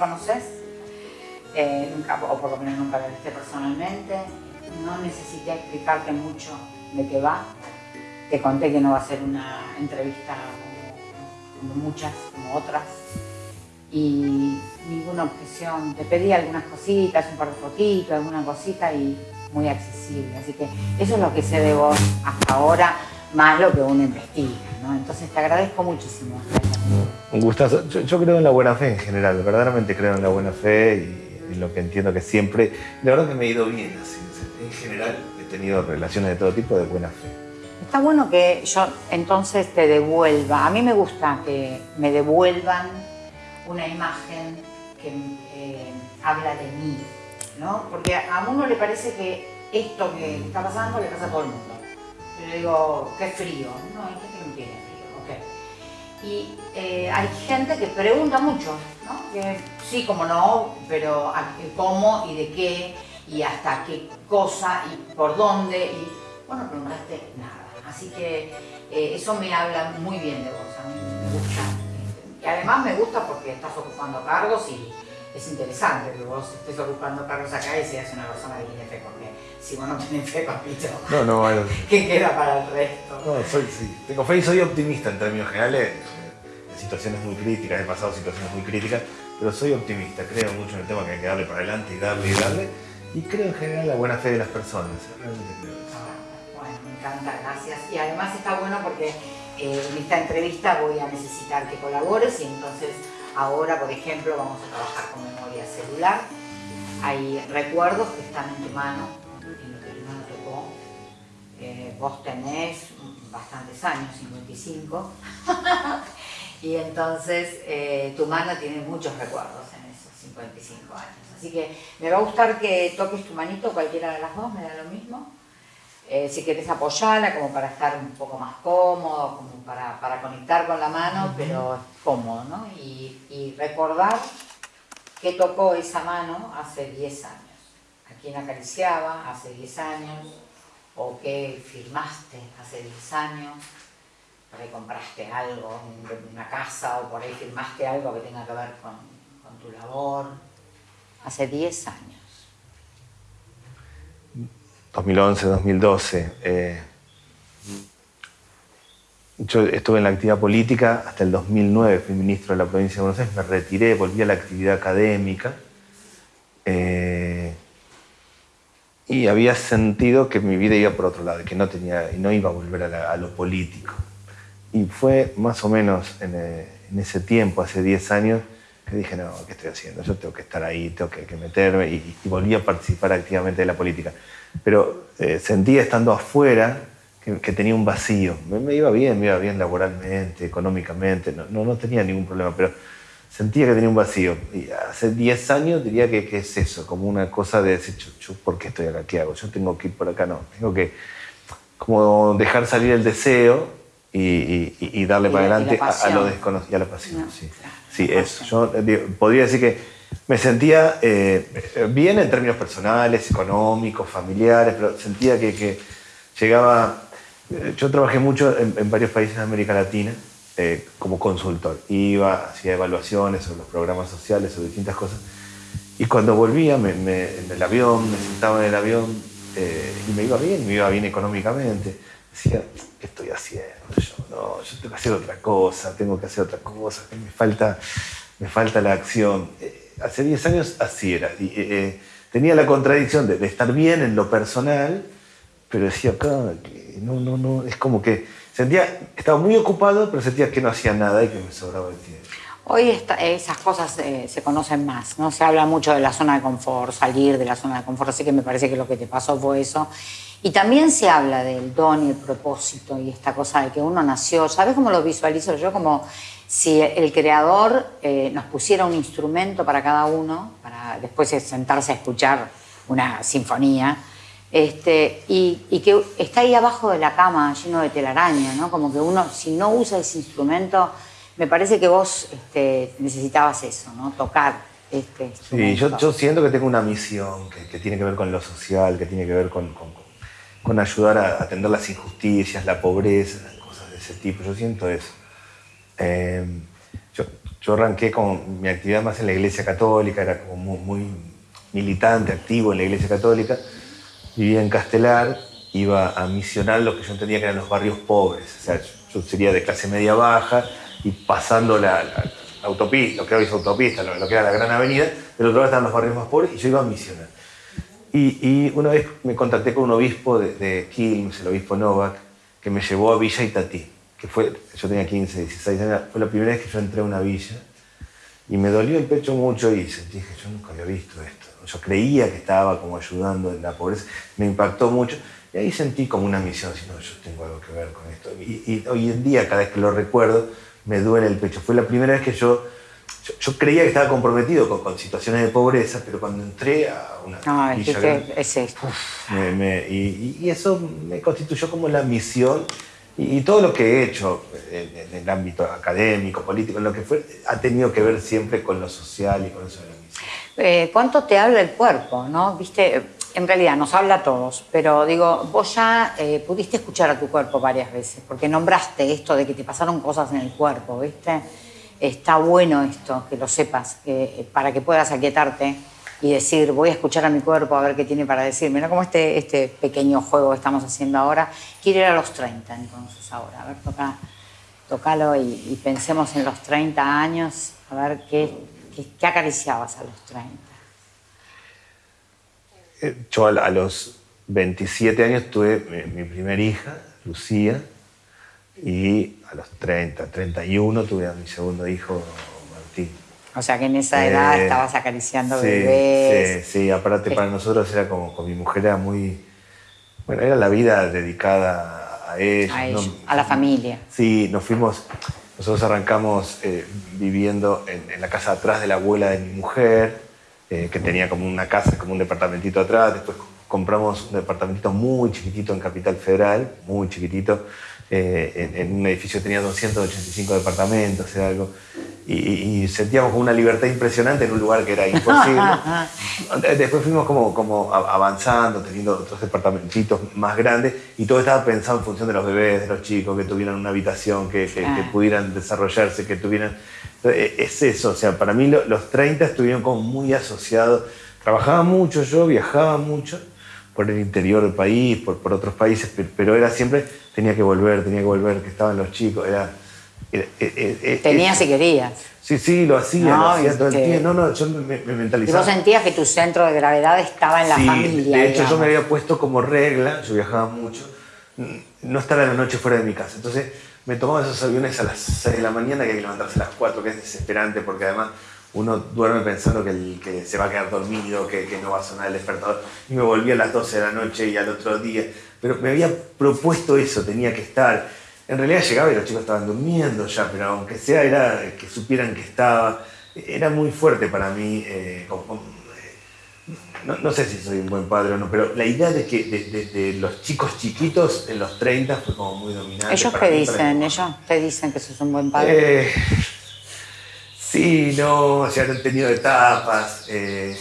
conoces, eh, nunca, o por lo menos nunca me viste personalmente, no necesité explicarte mucho de qué va. Te conté que no va a ser una entrevista como, muchas, como otras, y ninguna objeción. Te pedí algunas cositas, un par de fotitos, alguna cosita y muy accesible. Así que eso es lo que sé de vos hasta ahora, más lo que uno investiga. ¿no? Entonces te agradezco muchísimo. Un gustazo. Yo, creo en la buena fe en general, verdaderamente creo en la buena fe y lo que entiendo que siempre, la verdad que me he ido bien así. En general he tenido relaciones de todo tipo de buena fe. Está bueno que yo entonces te devuelva. A mí me gusta que me devuelvan una imagen que eh, habla de mí, ¿no? Porque a uno le parece que esto que está pasando le pasa a todo el mundo. Yo le digo, qué frío. No, hay gente que no tiene frío, ok. Y eh, hay gente que pregunta mucho, ¿no? Que sí, como no, pero cómo y de qué y hasta qué cosa y por dónde. Y bueno, preguntaste nada. Así que eh, eso me habla muy bien de vos, a mí me gusta. Y además me gusta porque estás ocupando cargos y es interesante que vos estés ocupando cargos acá y seas una persona tiene fe, porque si vos no tenés fe, papito, no, no, bueno. ¿qué queda para el resto? No, soy, sí, tengo fe y soy optimista en términos generales, en situaciones muy críticas, he pasado situaciones muy críticas, pero soy optimista, creo mucho en el tema que hay que darle para adelante y darle y darle, y creo en general en la buena fe de las personas, realmente creo eso. Ah, bueno, me encanta, gracias. Y además está bueno porque eh, en esta entrevista voy a necesitar que colabores y entonces Ahora, por ejemplo, vamos a trabajar con memoria celular. Hay recuerdos que están en tu mano, vos tenés bastantes años, 55, y entonces eh, tu mano tiene muchos recuerdos en esos 55 años. Así que me va a gustar que toques tu manito, cualquiera de las dos, me da lo mismo. Eh, si querés apoyarla como para estar un poco más cómodo, como para, conectar con la mano, pero cómodo, ¿no? Y, recordar que tocó esa mano hace 10 años, a quién acariciaba hace 10 años, o que firmaste hace 10 años, por ahí compraste algo, una casa, o por ahí firmaste algo que tenga que ver con, con tu labor, hace 10 años. 2011, 2012. Eh, yo estuve en la actividad política hasta el 2009, fui ministro de la provincia de Buenos Aires, me retiré, volví a la actividad académica eh, y había sentido que mi vida iba por otro lado, que no, tenía, no iba a volver a, lo político. Y fue más o menos en, eh, ese tiempo, hace 10 años, que dije, no, ¿qué estoy haciendo? Yo tengo que estar ahí, tengo que, meterme y, y volví a participar activamente de la política pero eh, sentía estando afuera que, tenía un vacío. Me, iba bien, me iba bien laboralmente, económicamente, no, no, tenía ningún problema, pero sentía que tenía un vacío. Y hace 10 años diría que, es eso, como una cosa de decir, yo, ¿por qué estoy acá? ¿Qué hago? Yo tengo que ir por acá, no. Tengo que como dejar salir el deseo y, darle para adelante a, lo desconocido, a la pasión. sí, sí eso. Yo eh, podría decir que me sentía eh, bien en términos personales, económicos, familiares, pero sentía que, llegaba... Eh, yo trabajé mucho en, varios países de América Latina eh, como consultor. Iba, hacía evaluaciones sobre los programas sociales, sobre distintas cosas. Y cuando volvía en el avión, me sentaba en el avión y me iba bien, me iba bien económicamente. Decía, ¿qué estoy haciendo? Yo, no, yo tengo que hacer otra cosa, tengo que hacer otra cosa, me falta, me falta la acción hace 10 años así era. Y, eh, eh, tenía la contradicción de, estar bien en lo personal, pero decía, no, no, no, es como que sentía, estaba muy ocupado, pero sentía que no hacía nada y que me sobraba el tiempo. Hoy esas cosas eh, se conocen más, ¿no? Se habla mucho de la zona de confort, salir de la zona de confort, así que me parece que lo que te pasó fue eso. Y también se habla del don y el propósito y esta cosa de que uno nació, ¿sabes cómo lo visualizo yo? Como si el creador eh, nos pusiera un instrumento para cada uno, para después sentarse a escuchar una sinfonía, este, y, que está ahí abajo de la cama lleno de telaraña, ¿no? Como que uno, si no usa ese instrumento, me parece que vos este, necesitabas eso, ¿no? Tocar este instrumento. Sí, yo, siento que tengo una misión que, tiene que ver con lo social, que tiene que ver con, con ayudar a atender las injusticias, la pobreza, cosas de ese tipo. Yo siento eso. Em, yo yo arranqué con mi actividad más en la iglesia católica, era como muy, muy militante, activo en la iglesia católica. Vivía en Castelar, iba a misionar lo que yo entendía que eran los barrios pobres. O sea, yo sería de clase media baja y pasando la, autopista, lo que hoy es autopista, lo, que era la gran avenida, del otro lado estaban los barrios más pobres y yo iba a misionar. Y, una vez me contacté con un obispo de, de, Quilmes, el obispo Novak, que me llevó a Villa Itatí, que fue, yo tenía 15, 16 años, fue la primera vez que yo entré a una villa y me dolió el pecho mucho y que yo nunca había visto esto. Yo creía que estaba como ayudando en la pobreza, me impactó mucho y ahí sentí como una misión, si no, yo tengo algo que ver con esto. Y, hoy en día, cada vez que lo recuerdo, me duele el pecho. Fue la primera vez que yo, yo, creía que estaba comprometido con, situaciones de pobreza, pero cuando entré a una... No, es esto. y, eso me constituyó como la misión y, todo lo que he hecho en, el ámbito académico, político, en lo que fue, ha tenido que ver siempre con lo social y con eso de la misión. Eh, ¿Cuánto te habla el cuerpo? ¿no? ¿Viste? en realidad nos habla a todos, pero digo, vos ya eh, pudiste escuchar a tu cuerpo varias veces, porque nombraste esto de que te pasaron cosas en el cuerpo, ¿viste? Está bueno esto, que lo sepas, que, para que puedas aquietarte y decir, voy a escuchar a mi cuerpo a ver qué tiene para decirme, ¿no? Como este, este pequeño juego que estamos haciendo ahora. Quiero ir a los 30 entonces ahora, a ver, toca, tocalo y, pensemos en los 30 años, a ver qué, qué, qué acariciabas a los 30. Eh, yo a, los 27 años tuve mi, primera hija, Lucía, y a los 30, 31 tuve a mi segundo hijo, Martín. O sea que en esa edad eh, estabas acariciando bebés. Sí, sí, aparte para nosotros era como con mi mujer era muy. Bueno, era la vida dedicada a ella. A, la familia. Sí, nos fuimos. Nosotros arrancamos eh, viviendo en, en, la casa atrás de la abuela de mi mujer eh, que tenía como una casa, como un departamentito atrás. Después compramos un departamentito muy chiquitito en Capital Federal, muy chiquitito, eh, en, un edificio que tenía 285 departamentos, era algo. Y, sentíamos como una libertad impresionante en un lugar que era imposible. Después fuimos como, como avanzando, teniendo otros departamentitos más grandes y todo estaba pensado en función de los bebés, de los chicos, que tuvieran una habitación, que, que pudieran desarrollarse, que tuvieran eh, es eso, o sea, para mí los 30 estuvieron como muy asociados. Trabajaba mucho yo, viajaba mucho por el interior del país, por, por otros países, pero, era siempre, tenía que volver, tenía que volver, que estaban los chicos, era... Tenías y querías. Sí, sí, lo hacía, lo hacía todo el tiempo. No, no, yo me, mentalizaba. Y vos sentías que tu centro de gravedad estaba en la familia. De hecho, yo me había puesto como regla, yo viajaba mucho, no estar a la noche fuera de mi casa. Entonces, me tomaba esos aviones a las 6 de la mañana, que hay que levantarse a las 4, que es desesperante porque además uno duerme pensando que, que se va a quedar dormido, que, que, no va a sonar el despertador. Y me volví a las 12 de la noche y al otro día. Pero me había propuesto eso, tenía que estar. En realidad llegaba y los chicos estaban durmiendo ya, pero aunque sea era que supieran que estaba. Era muy fuerte para mí. Eh, no, sé si soy un buen padre o no, pero la idea de que de, los chicos chiquitos en los 30 fue como muy dominante. ¿Ellos qué dicen? ¿Ellos te dicen que sos un buen padre? Eh, sí, no, sea, han tenido etapas. Eh,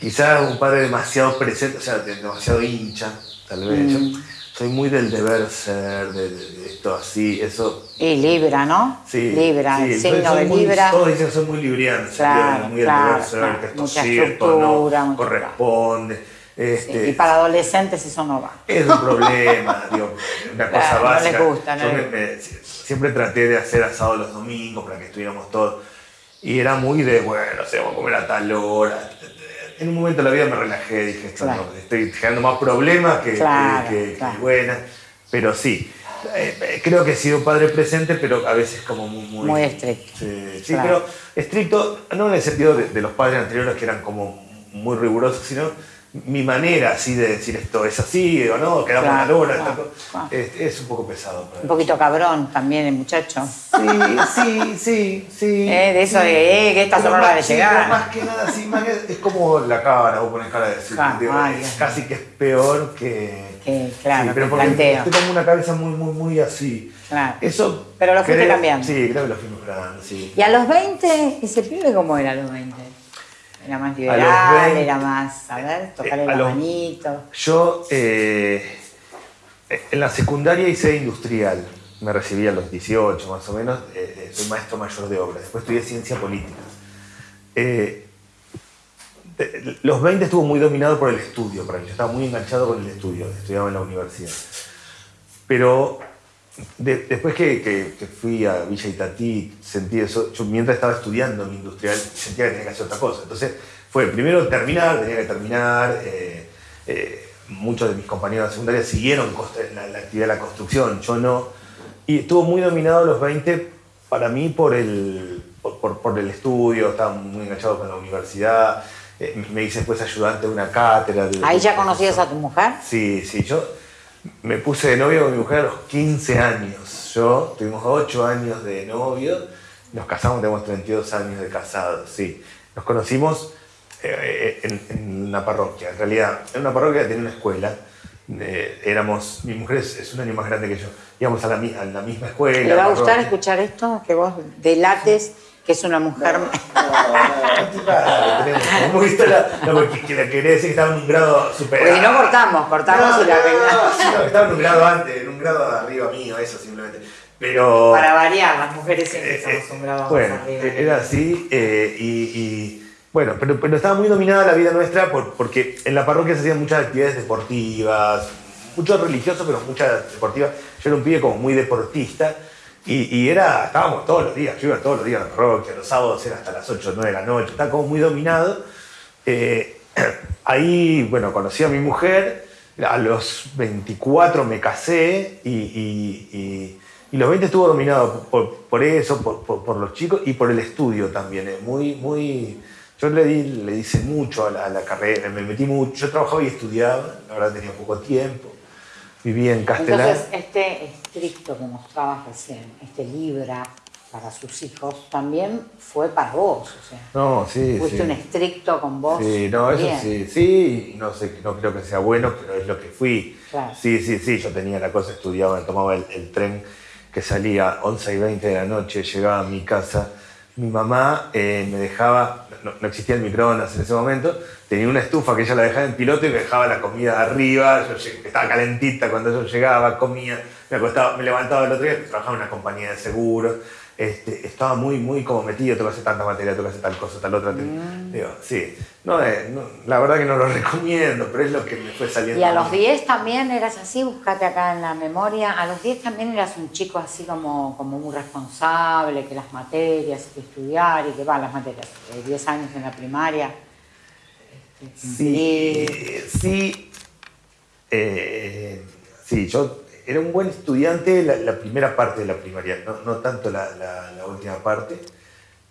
quizás un padre demasiado presente, o sea, demasiado hincha, tal vez. Mm soy muy del deber ser, de, esto así, eso... Y Libra, ¿no? Sí. Libra, el signo de Libra. todos dicen que soy muy libriano, claro, muy claro, del deber ser, que esto es cierto, no corresponde. Este, y para adolescentes eso no va. Es un problema, digo, una cosa básica. No les gusta, ¿no? siempre traté de hacer asado los domingos para que estuviéramos todos. Y era muy de, bueno, o sea, vamos a comer a tal hora, en un momento de la vida me relajé, dije, estoy generando más problemas que, buenas, pero sí. Eh, creo que he sido padre presente, pero a veces como muy... Muy, estricto. Sí, pero estricto, no en el sentido de, los padres anteriores que eran como muy rigurosos, sino mi manera así de decir esto es así o no, quedamos a la hora, es, un poco pesado. Un poquito cabrón también el muchacho. Sí, sí, sí, sí. Eh, de eso de eh, que estas son de llegar. más que nada, sí, más que, es como la cara, vos pones cara de decir, casi que es peor que... que claro, pero porque planteo. tengo una cabeza muy, muy, muy así. Claro. Eso pero lo fuiste cambiando. Sí, creo que lo fuimos cambiando, sí. ¿Y a los 20? ¿Ese pibe cómo era a los 20? Era más liberal, era más, a ver, tocar el manito. Yo eh, en la secundaria hice industrial. me recibí a los 18 más o menos, eh, soy maestro mayor de obra. Después estudié ciencia política. los 20 estuvo muy dominado por el estudio, para mí. Yo estaba muy enganchado con el estudio, estudiaba en la universidad. Pero después que, fui a Villa Itatí, sentí eso. Yo mientras estaba estudiando en industrial sentía que tenía que hacer otra cosa. Entonces fue primero terminar, tenía que terminar. Eh, eh, muchos de mis compañeros de secundaria siguieron la, la, actividad de la construcción, yo no. Y estuvo muy dominado los 20 para mí por el, por, el estudio, estaba muy enganchado con la universidad. Eh, me hice después ayudante de una cátedra. ¿Ahí ya conocías a tu mujer? Sí, sí. Yo me puse de novio con mi mujer a los 15 años. Yo tuvimos 8 años de novio, nos casamos, tenemos 32 años de casados, sí. Nos conocimos eh, en, una parroquia, en realidad, en una parroquia que tenía una escuela. Eh, éramos, mi mujer es, un año más grande que yo, íbamos a la, misma escuela. ¿Le va a gustar escuchar esto? Que vos delates que es una mujer. No, Hemos visto la, no, porque quería decir que estaba en un grado superior. Porque no cortamos, cortamos y la no, estaba en un grado antes, en un grado arriba mío, eso simplemente. Pero. Para variar, las mujeres siempre eh, estamos un grado bueno, arriba. Era así, eh, y, bueno, pero, pero, estaba muy dominada la vida nuestra por, porque en la parroquia se hacían muchas actividades deportivas, mucho religioso, pero muchas deportivas. Yo era un pibe como muy deportista. Y, era, estábamos todos los días, yo iba todos los días a la parroquia, los sábados era hasta las 8 o 9 de la noche, estaba como muy dominado. Eh, ahí, bueno, conocí a mi mujer, a los 24 me casé y, los 20 estuvo dominado por, eso, por, los chicos y por el estudio también. Eh, muy, muy, yo le, di, le hice mucho a la, a la carrera, me metí mucho, yo trabajaba y estudiaba, la verdad tenía poco tiempo vivía en Castelar. Entonces, este estricto que mostrabas recién, este Libra para sus hijos, también fue para vos, o sea. No, sí, Fuiste un estricto con vos. Sí, no, eso sí, sí, no sé, no creo que sea bueno, pero es lo que fui. Sí, sí, sí, yo tenía la cosa, estudiaba, tomaba el, tren que salía 11 y 20 de la noche, llegaba a mi casa, mi mamá eh, me dejaba, no, no existía el microondas en ese momento, tenía una estufa que ella la dejaba en piloto y me dejaba la comida arriba, yo estaba calentita cuando yo llegaba, comía, me acostaba, me levantaba el otro día, trabajaba en una compañía de seguros, este, estaba muy, muy como metido, tengo que hacer tanta materia, tengo que hacer tal cosa, tal otra. Mm. Digo, sí, eh, no, la verdad que no lo recomiendo, pero es lo que me fue saliendo. Y a los 10 también eras así, buscate acá en la memoria, a los 10 también eras un chico así como, como muy responsable, que las materias, que estudiar y que va, las materias, 10 años en la primaria Sí, sí, eh, sí, yo era un buen estudiante la, primera parte de la primaria, no, tanto la, última parte,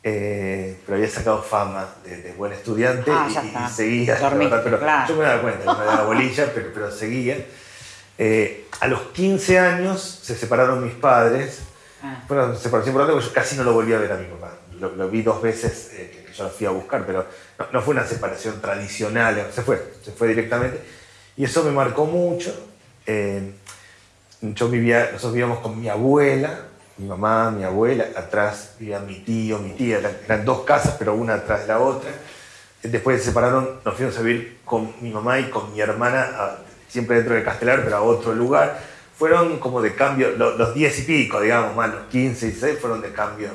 eh, pero había sacado fama de, buen estudiante ah, y, seguía. pero Yo me daba cuenta, no me daba bolilla, pero, pero seguía. Eh, a los 15 años se separaron mis padres. Ah. Bueno, separación por porque yo casi no lo volví a ver a mi papá. Lo, vi dos veces yo la fui a buscar, pero no, fue una separación tradicional, se fue, se fue directamente. Y eso me marcó mucho. Eh, yo vivía, nosotros vivíamos con mi abuela, mi mamá, mi abuela, atrás vivía mi tío, mi tía, eran dos casas, pero una atrás de la otra. Después se separaron, nos fuimos a vivir con mi mamá y con mi hermana, siempre dentro de Castelar, pero a otro lugar. Fueron como de cambio, los, diez y pico, digamos, más los 15 y 16 fueron de cambio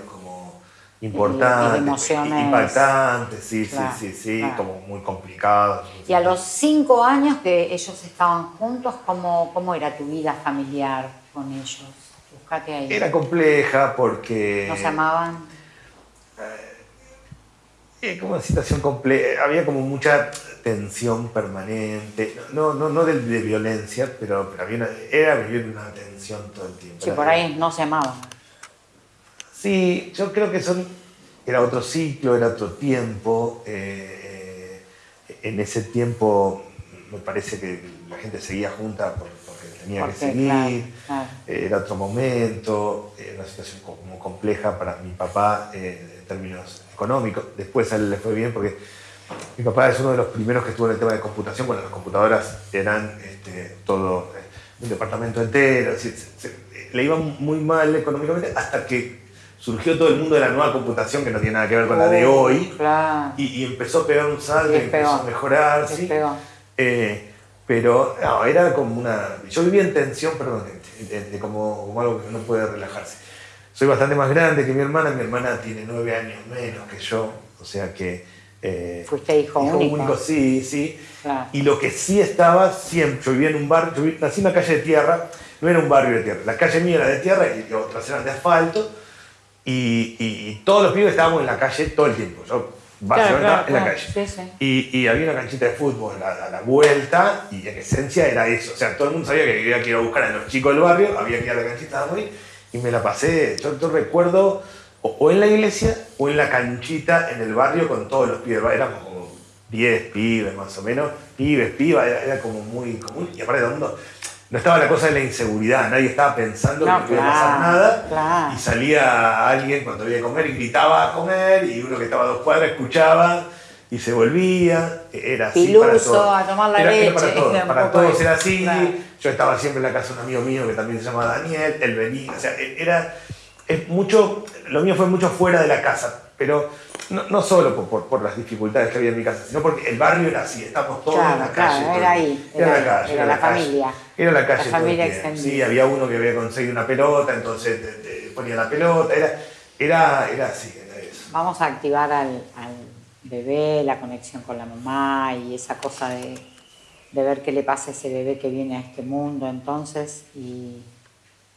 importante, impactante, sí, sí, sí, sí, como muy complicado. Y a los cinco años que ellos estaban juntos, ¿cómo, cómo era tu vida familiar con ellos? Buscate ahí. Era compleja porque... ¿No se amaban? Eh, como una situación compleja, había como mucha tensión permanente, no, no, no de, violencia, pero, pero había era vivir una tensión todo el tiempo. Sí, por ahí no se amaban. Sí, yo creo que son, era otro ciclo, era otro tiempo. Eh, en ese tiempo me parece que la gente seguía junta porque tenía que seguir, era otro momento, era una situación como compleja para mi papá eh, en términos económicos. Después a él le fue bien porque mi papá es uno de los primeros que estuvo en el tema de computación cuando las computadoras eran este, todo eh, un departamento entero. le iba muy mal económicamente hasta que surgió todo el mundo de la nueva computación que no tiene nada que ver con la de oh, hoy. Y, empezó a pegar un salto y, empezó a mejorar. ¿sí? Eh, Pero no, era como una... Yo vivía en tensión permanente, de, como, como algo que no puede relajarse. Soy bastante más grande que mi hermana, mi hermana tiene nueve años menos que yo, o sea que... Eh, Fuiste hijo, hijo único. Sí, sí. Y lo que sí estaba siempre, yo vivía en un barrio, yo nací en una calle de tierra, no era un barrio de tierra, la calle mía era de tierra y otras eran de asfalto, y, todos los pibes estábamos en la calle todo el tiempo. Yo básicamente en la calle. Y, había una canchita de fútbol a, la vuelta, y en esencia era eso. O sea, todo el mundo sabía que había que ir a buscar a los chicos del barrio, había que ir a la canchita de y me la pasé. Yo, recuerdo o, en la iglesia o en la canchita en el barrio con todos los pibes. Éramos como 10 pibes más o menos, pibes, pibas, era, como muy común. Y aparte, mundo no estaba la cosa de la inseguridad, nadie estaba pensando que no iba a pasar nada. Y salía alguien cuando había que comer y gritaba a comer, y uno que estaba a dos cuadras escuchaba y se volvía. Era así para todos. a tomar la leche. para todos, era así. Yo estaba siempre en la casa de un amigo mío que también se llama Daniel, él venía. O sea, era. Es mucho, lo mío fue mucho fuera de la casa, pero no, no solo por, por, las dificultades que había en mi casa, sino porque el barrio era así, estamos todos en la calle. Era ahí, era, la calle, era, la, familia. Era la calle. La familia extendida. Sí, había uno que había conseguido una pelota, entonces ponía la pelota, era, era, era así, era eso. Vamos a activar al, al bebé, la conexión con la mamá y esa cosa de, de, ver qué le pasa a ese bebé que viene a este mundo entonces y,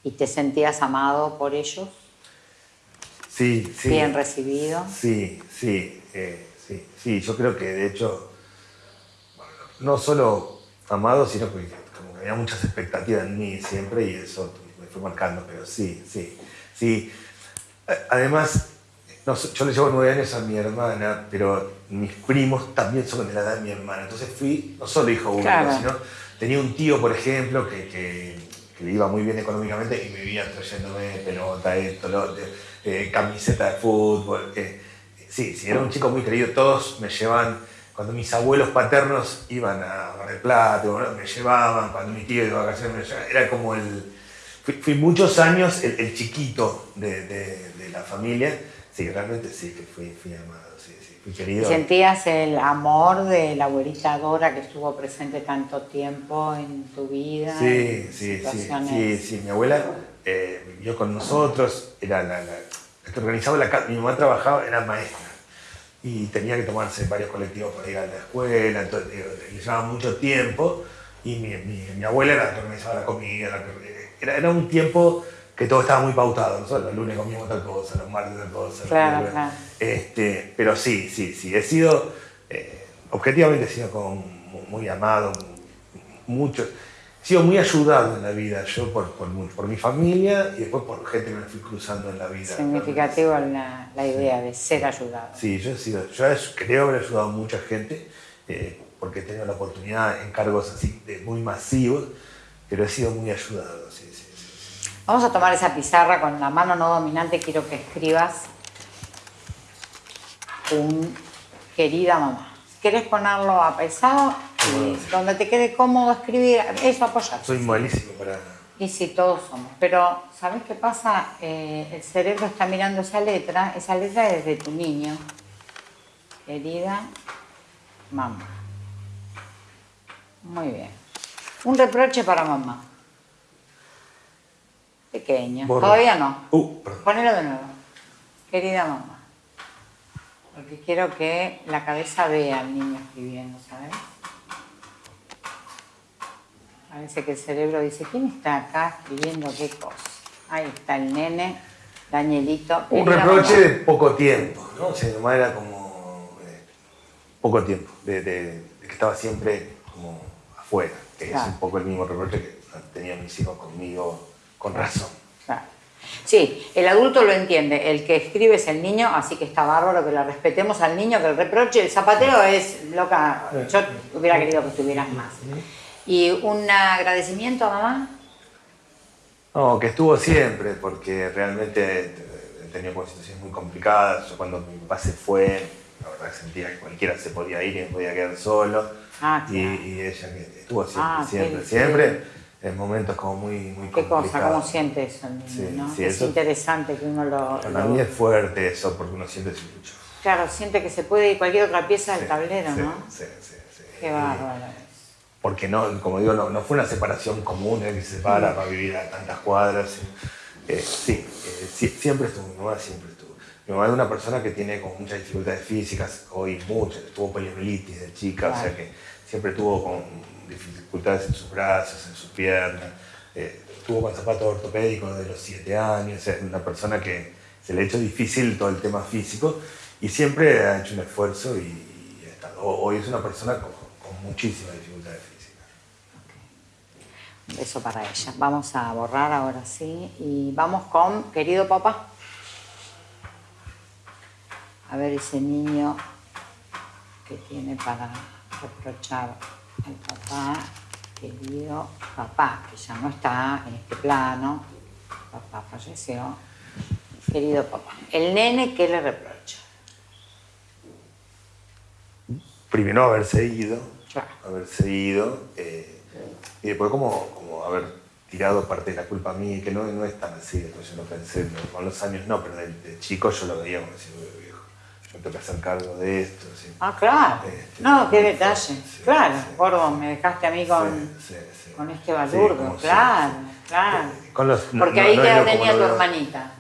y te sentías amado por ellos. Sí, sí. Bien recibido. Sí, sí, eh, sí, sí. Yo creo que de hecho, no solo amado, sino que como que había muchas expectativas en mí siempre y eso me fue marcando, pero sí, sí, sí. Además, yo le llevo nueve años a mi hermana, pero mis primos también son de la edad de mi hermana. Entonces fui no solo hijo único, sino tenía un tío, por ejemplo, que, que, que, le iba muy bien económicamente y me vivía trayéndome pelota, esto, lo otro eh, camiseta de fútbol. Eh, sí, sí, era un chico muy querido. Todos me llevaban, cuando mis abuelos paternos iban a Mar del Plata, me llevaban, cuando mi tío iba a vacaciones me llevaban. Era como el... Fui, muchos años el, chiquito de, la familia. Sí, realmente sí, que fui, fui amado, sí, sí, fui querido. ¿Sentías el amor de la abuelita Dora que estuvo presente tanto tiempo en tu vida? Sí, sí, sí, sí, sí, mi abuela eh, vivió con nosotros, era la, que organizaba la casa. Mi mamá trabajaba, era maestra. Y tenía que tomarse varios colectivos para ir a la escuela, entonces le llevaba mucho tiempo. Y mi, mi, abuela era la que organizaba la comida, era, era, un tiempo que todo estaba muy pautado, nosotros los lunes comíamos tal cosa, los martes tal cosa, claro, claro. Este, pero sí, sí, sí, he sido, eh, objetivamente he sido como muy amado, mucho, he sido muy ayudado en la vida, yo por, por, mi familia y después por gente que me fui cruzando en la vida. Significativo la, la idea de ser ayudado. Sí, yo, he sido, yo creo haber ayudado a mucha gente eh, porque he tenido la oportunidad en cargos así de muy masivos, pero he sido muy ayudado. Sí, sí, sí. Vamos a tomar esa pizarra con la mano no dominante, quiero que escribas un querida mamá. ¿Quieres ponerlo a pesado? Donde te quede cómodo escribir, eso apoya. Soy malísimo para... Y sí, todos somos. Pero, ¿sabes qué pasa? Eh, el cerebro está mirando esa letra, esa letra es de tu niño. Querida mamá. Muy bien. Un reproche para mamá. Pequeño. Todavía no. Uh, Ponelo de nuevo. Querida mamá. Porque quiero que la cabeza vea al niño escribiendo, ¿sabes? Parece que el cerebro dice, ¿quién está acá escribiendo qué cosa? Ahí está el nene, Danielito. Un reproche de poco tiempo, ¿no? O sea, nomás era como eh, poco tiempo, de, que estaba siempre como afuera, que es un poco el mismo reproche que tenían mis hijos conmigo, con razón. Claro. Sí, el adulto lo entiende, el que escribe es el niño, así que está bárbaro que le respetemos al niño, que el reproche, el zapateo es loca, yo hubiera querido que estuvieras más. ¿Y un agradecimiento a mamá? No, que estuvo siempre, porque realmente he tenido situaciones muy complicadas. Yo cuando mi papá se fue, la verdad sentía que cualquiera se podía ir y me podía quedar solo. Ah, y, ella que estuvo siempre, ah, siempre, siempre, en momentos como muy, muy ¿Qué cosa? ¿Cómo siente eso? es interesante que uno lo... Para mí es fuerte eso, porque uno siente mucho. Claro, siente que se puede ir cualquier otra pieza del tablero, ¿no? Sí, sí, sí. Qué bárbaro. Porque no, como digo, no, no fue una separación común en que se separa para vivir a tantas cuadras. Eh, sí, eh, siempre estuvo, mi mamá siempre estuvo. Mi mamá es una persona que tiene como muchas dificultades físicas, hoy muchas, tuvo poliomielitis de chica, o sea que siempre tuvo con dificultades en sus brazos, en sus piernas, eh, tuvo con zapatos ortopédicos de los 7 años, es una persona que se le ha hecho difícil todo el tema físico y siempre ha hecho un esfuerzo y, hoy es una persona con, con muchísimas dificultades físicas. Un beso para ella. Vamos a borrar ahora sí y vamos con querido papá. A ver ese niño que tiene para reprochar al papá, querido papá, que ya no está en este plano, papá falleció, querido papá. El nene, ¿qué le reprocha? Primero haberse ido, haberse ido, eh, y después como, como haber tirado parte de la culpa a mí, que no, no es tan así, después yo no pensé, con los años no, pero de, chico yo lo veía como decir, me tengo que hacer cargo de esto. Ah, claro. Este, no, qué detalle. claro, gordo, me dejaste a mí con, con este balurdo. claro, claro. Porque ahí ya tenía tu hermanita.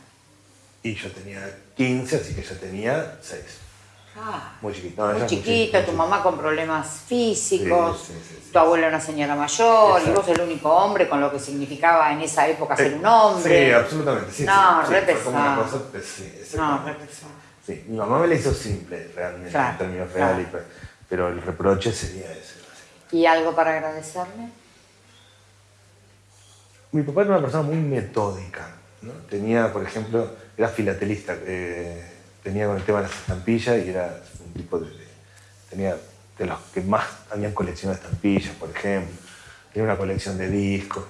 Y yo tenía 15, así que yo tenía 6. Ah, muy chiquito. muy chiquito, tu mamá con problemas físicos, tu abuela una señora mayor, y vos el único hombre con lo que significaba en esa época ser un hombre. Sí, absolutamente. no, re pesado. no, re pesado. Sí, mi mamá me la hizo simple, realmente, en términos reales, pero el reproche sería ese. ¿Y algo para agradecerle? Mi papá era una persona muy metódica. ¿no? Tenía, por ejemplo, era filatelista, eh, tenía con el tema de las estampillas y era un tipo de, Tenía de los que más habían colección de estampillas, por ejemplo. Tenía una colección de discos.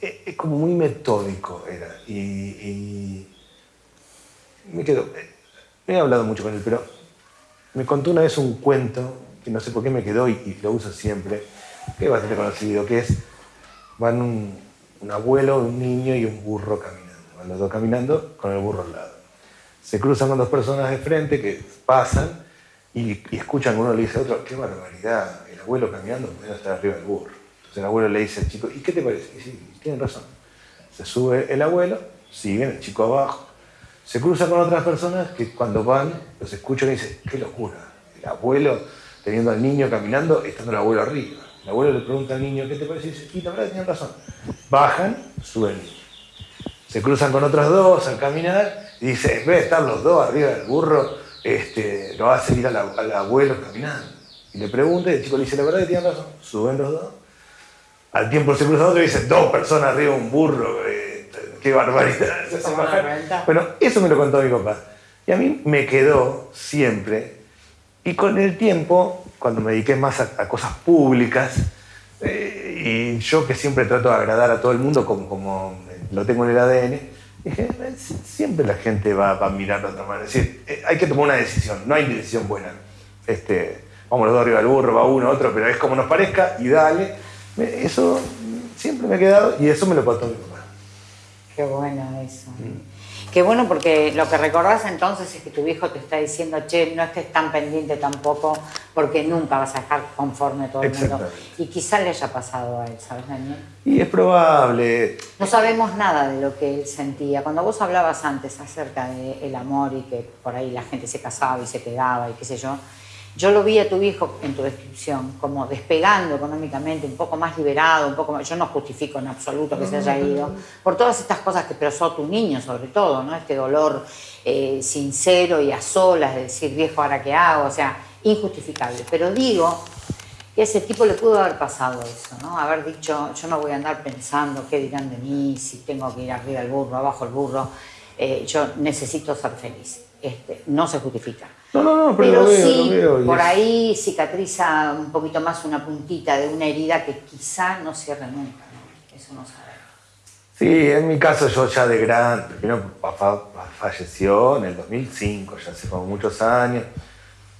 Es, es como muy metódico era. y me quedo. He hablado mucho con él, pero me contó una vez un cuento que no sé por qué me quedó y, lo uso siempre, que es bastante conocido, que es, van un, abuelo, un niño y un burro caminando. Van los dos caminando con el burro al lado. Se cruzan con dos personas de frente que pasan y, escuchan uno le dice a otro, qué barbaridad, el abuelo caminando puede estar arriba del burro. Entonces el abuelo le dice al chico, ¿y qué te parece? Y sí, tienen razón. Se sube el abuelo, siguen el chico abajo, se cruza con otras personas que cuando van los escuchan y dicen, qué locura, el abuelo teniendo al niño caminando, estando el abuelo arriba. El abuelo le pregunta al niño, ¿qué te parece? Y dice, y la verdad tenían razón. Bajan, suben. Se cruzan con otros dos al caminar y dice, en vez de estar los dos arriba del burro, este, lo va a seguir al, abuelo caminando. Y le pregunta y el chico le dice, la verdad que tienen razón. Suben los dos. Al tiempo se cruza otro y dice, dos personas arriba de un burro. Eh, qué barbaridad. Bueno, eso me lo contó mi papá. Y a mí me quedó siempre. Y con el tiempo, cuando me dediqué más a, cosas públicas, eh, y yo que siempre trato de agradar a todo el mundo como, como lo tengo en el ADN, dije, siempre la gente va, a mirar de otra manera. Es decir, eh, hay que tomar una decisión, no hay decisión buena. Este, vamos los dos arriba del burro, va uno, otro, pero es como nos parezca y dale. Eso siempre me ha quedado y eso me lo contó mi papá. Qué bueno eso. Qué bueno porque lo que recordás entonces es que tu hijo te está diciendo, che, no estés tan pendiente tampoco porque nunca vas a dejar conforme todo el mundo. Y quizá le haya pasado a él, ¿sabes, Daniel? Y es probable. No sabemos nada de lo que él sentía. Cuando vos hablabas antes acerca del amor y que por ahí la gente se casaba y se quedaba y qué sé yo, yo lo vi a tu hijo en tu descripción, como despegando económicamente, un poco más liberado, un poco más, yo no justifico en absoluto que se haya ido, por todas estas cosas que expresó tu niño sobre todo, ¿no? Este dolor eh, sincero y a solas de decir, viejo, ¿ahora qué hago? O sea, injustificable. Pero digo que a ese tipo le pudo haber pasado eso, ¿no? Haber dicho, yo no voy a andar pensando qué dirán de mí, si tengo que ir arriba el burro, abajo el burro, eh, yo necesito ser feliz. Este, no se justifica. No, no, no, pero, sí, por ahí cicatriza un poquito más una puntita de una herida que quizá no cierre nunca, ¿no? Eso no sabemos. Sí, en mi caso yo ya de grande, primero papá falleció en el 2005, ya hace como muchos años.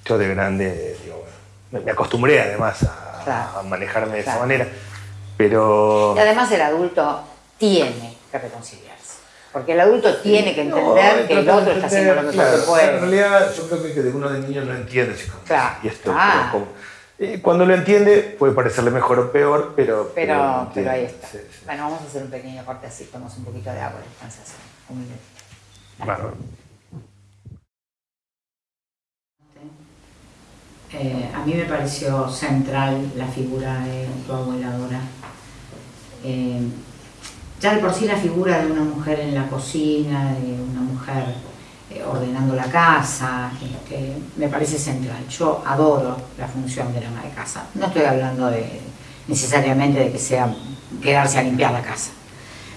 Yo de grande, digo, me acostumbré además a, manejarme de esa manera, pero... Y además el adulto tiene que reconciliar. Porque el adulto tiene que entender que el otro está haciendo lo mejor que puede. En realidad, yo creo que de uno de niños no entiende. Si claro. Y esto, Eh, cuando lo entiende puede parecerle mejor o peor, pero... Pero, pero, ahí está. Bueno, vamos a hacer un pequeño corte así, tomamos un poquito de agua de descansación. Un minuto. Claro. Eh, a mí me pareció central la figura de tu abueladora. Eh, ya de por sí la figura de una mujer en la cocina, de una mujer eh, ordenando la casa, me parece central. Yo adoro la función de la ama de casa. No estoy hablando necesariamente de que sea quedarse a limpiar la casa,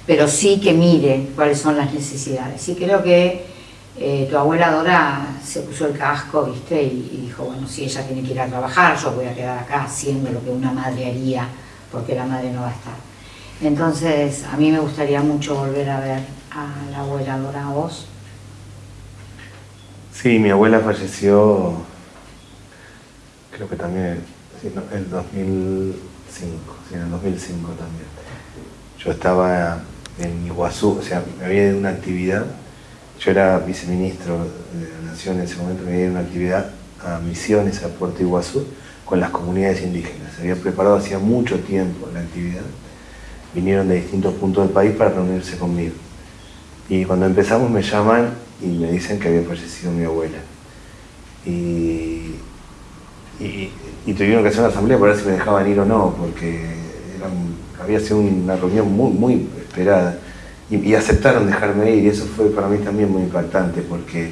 pero sí que mire cuáles son las necesidades. Y creo que eh, tu abuela Dora se puso el casco, ¿viste? Y, dijo, bueno, si ella tiene que ir a trabajar, yo voy a quedar acá haciendo lo que una madre haría, porque la madre no va a estar. Entonces, a mí me gustaría mucho volver a ver a la abuela Dora, ¿a vos? Sí, mi abuela falleció, creo que también en el 2005, sí, en el 2005 también. Yo estaba en Iguazú, o sea, me había ido una actividad yo era viceministro de la Nación en ese momento, me iba a una actividad a Misiones, a Puerto Iguazú, con las comunidades indígenas. Se había preparado hacía mucho tiempo la actividad. Vinieron de distintos puntos del país para reunirse conmigo. Y cuando empezamos me llaman y me dicen que había fallecido mi abuela. Y, tuvieron que hacer una asamblea para ver si me dejaban ir o no, porque había sido una reunión muy, muy esperada y, aceptaron dejarme ir y eso fue para mí también muy impactante porque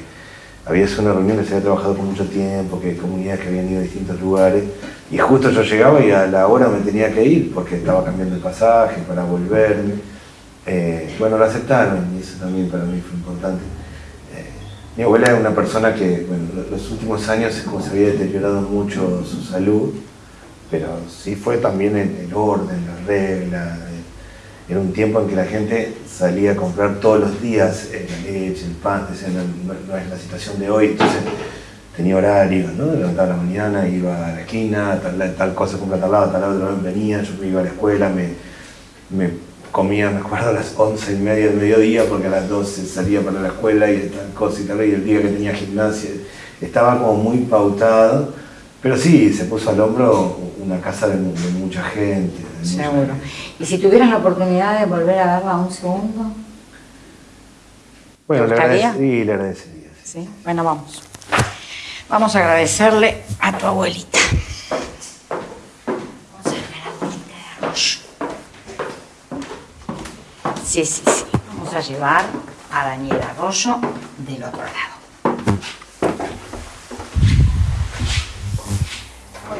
había sido una reunión que se había trabajado por mucho tiempo, que comunidades que habían ido a distintos lugares y justo yo llegaba y a la hora me tenía que ir porque estaba cambiando el pasaje para volverme. Eh, bueno, lo aceptaron y eso también para mí fue importante. Eh, mi abuela era una persona que, bueno, los últimos años como se había deteriorado mucho su salud, pero sí fue también el, el orden, la regla, era un tiempo en que la gente salía a comprar todos los días la leche, el pan, no, es la situación de hoy, entonces tenía horarios, ¿no? Levantaba la mañana, iba a la esquina, tal, tal cosa compra tal lado, tal lado, venía, yo me iba a la escuela, me, me comía, me acuerdo, a las once y media del mediodía, porque a las 12 salía para la escuela y tal cosa y tal, y el día que tenía gimnasia, estaba como muy pautado, pero sí, se puso al hombro una casa de mucha gente, Seguro. ¿Y si tuvieras la oportunidad de volver a verla un segundo? Bueno, le, sí, le agradecería. Sí. Bueno, vamos. Vamos a agradecerle a tu abuelita. Vamos a ver a la abuelita de arroyo. Sí, sí, sí. Vamos a llevar a Daniel Arroyo del otro lado.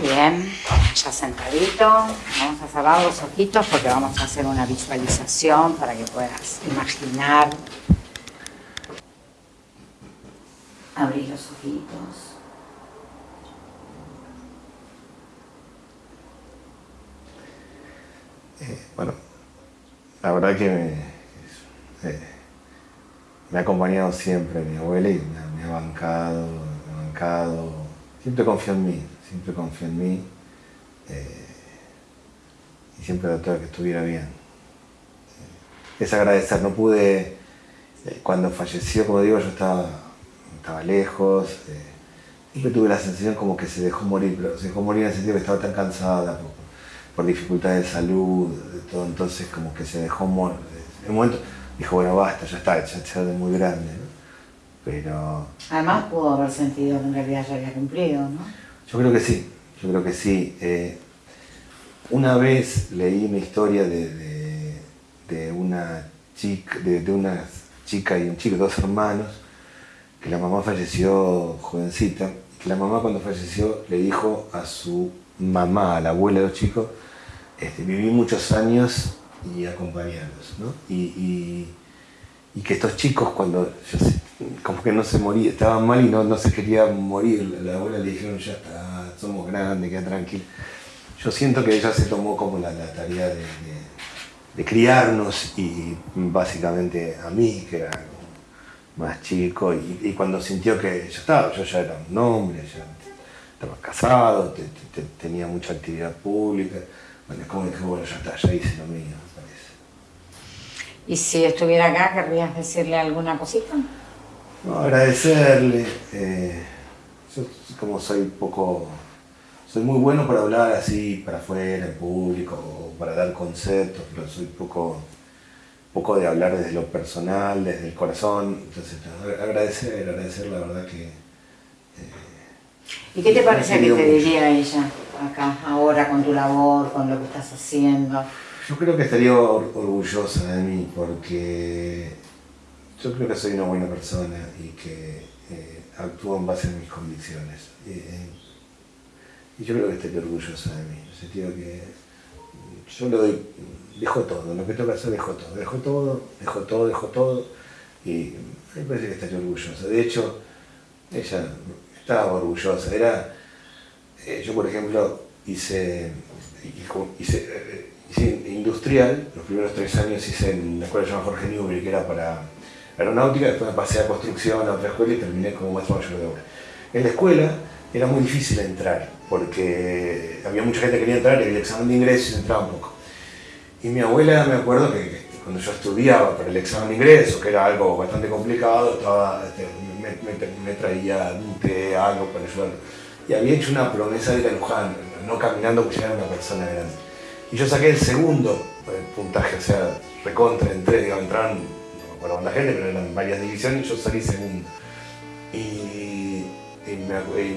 Bien ya sentadito, vamos a cerrar los ojitos porque vamos a hacer una visualización para que puedas imaginar. Abrir los ojitos. Eh, bueno, la verdad que me, ha acompañado siempre mi abuela y me ha bancado, me ha bancado. Siempre confío en mí, siempre confío en mí. Eh, y siempre trató de que estuviera bien. Eh, es agradecer, no pude, eh, cuando falleció, como digo, yo estaba, estaba lejos, siempre tuve la sensación como que se dejó morir, pero se dejó morir en el sentido que estaba tan cansada por, dificultades de salud, de todo, entonces como que se dejó morir. En un momento dijo, bueno, basta, ya está, ya, es muy grande, Pero... Además pudo haber sentido que en realidad ya había cumplido, ¿no? Yo creo que sí, yo creo que sí. Eh, una vez leí una historia de, una chica, de, una chica y un chico, dos hermanos, que la mamá falleció jovencita, que la mamá cuando falleció le dijo a su mamá, a la abuela de los chicos, este, viví muchos años y acompañarlos, ¿no? Y, que estos chicos cuando como que no se moría, estaban mal y no, no se quería morir, la abuela le dijeron ya está, somos grandes, queda tranquilo. Yo siento que ella se tomó como la, tarea de, criarnos y básicamente a mí, que era más chico, y, cuando sintió que ya estaba, yo ya era un hombre, ya estaba casado, tenía mucha actividad pública, bueno, como dije, bueno, ya está, ya hice lo mío, me parece. ¿Y si estuviera acá, querrías decirle alguna cosita? No, agradecerle. Eh, yo como soy poco soy muy bueno para hablar así para afuera, en público, o para dar conceptos, pero soy poco, poco de hablar desde lo personal, desde el corazón. Entonces, agradecer, agradecer la verdad que... ¿Y qué te parece que te diría ella acá, ahora, con tu labor, con lo que estás haciendo? Yo creo que estaría orgullosa de mí porque yo creo que soy una buena persona y que eh, actúo en base a mis convicciones. Eh, y yo creo que estaría orgullosa de mí, en el sentido que yo le doy, dejo todo, lo que tengo que hacer dejo todo, dejo todo, dejo todo, dejo todo, y me parece que estaría orgullosa. De hecho, ella estaba orgullosa, era, eh, yo por ejemplo hice, hice industrial, los primeros tres años hice en la escuela llamada Jorge Newbery, que era para aeronáutica, después me pasé a construcción a otra escuela y terminé como maestro mayor de obra. En la escuela era muy difícil entrar, porque había mucha gente que quería entrar y había examen de ingreso entraba un poco. Y mi abuela, me acuerdo que, cuando yo estudiaba para el examen de ingreso, que era algo bastante complicado, estaba, este, me, traía un té, algo para ayudar. Y había hecho una promesa de ir a Luján, no caminando porque era una persona grande. Y yo saqué el segundo eh, puntaje, o sea, recontra, entré, digamos, entraron, acuerdo la gente, pero eran varias divisiones yo salí segundo. Y,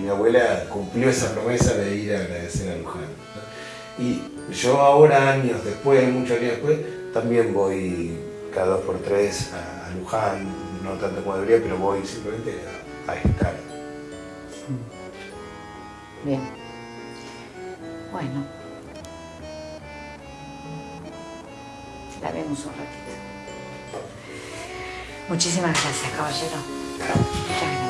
mi, abuela cumplió esa promesa de ir a agradecer a Luján. Y yo ahora, años después, muchos años después, también voy cada dos por tres a, Luján, no tanto como debería, pero voy simplemente a, a estar. Bien. Bueno. la vemos un ratito. Muchísimas gracias, caballero.